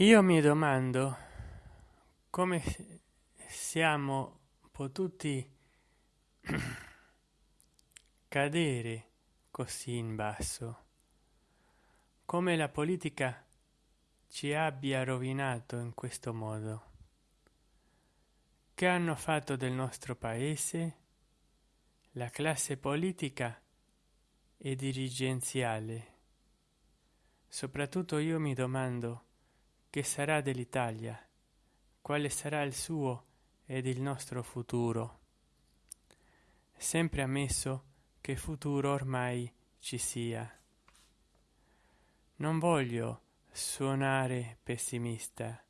Io mi domando come siamo potuti cadere così in basso, come la politica ci abbia rovinato in questo modo. Che hanno fatto del nostro paese la classe politica e dirigenziale? Soprattutto io mi domando che sarà dell'Italia, quale sarà il suo ed il nostro futuro. Sempre ammesso che futuro ormai ci sia. Non voglio suonare pessimista,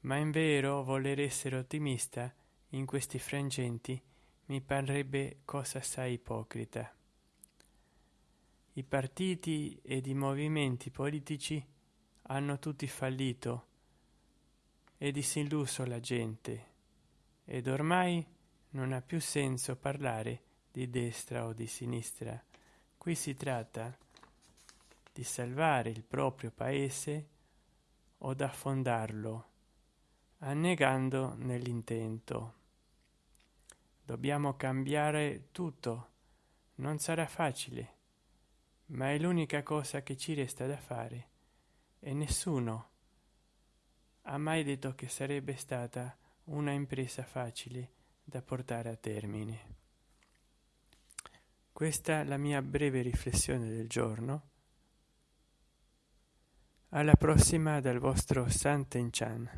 ma in vero voler essere ottimista in questi frangenti mi parrebbe cosa assai ipocrita. I partiti ed i movimenti politici hanno tutti fallito e disilluso la gente ed ormai non ha più senso parlare di destra o di sinistra. Qui si tratta di salvare il proprio paese o d'affondarlo, annegando nell'intento. Dobbiamo cambiare tutto. Non sarà facile, ma è l'unica cosa che ci resta da fare e nessuno ha mai detto che sarebbe stata una impresa facile da portare a termine. Questa è la mia breve riflessione del giorno. Alla prossima dal vostro Santen Chan.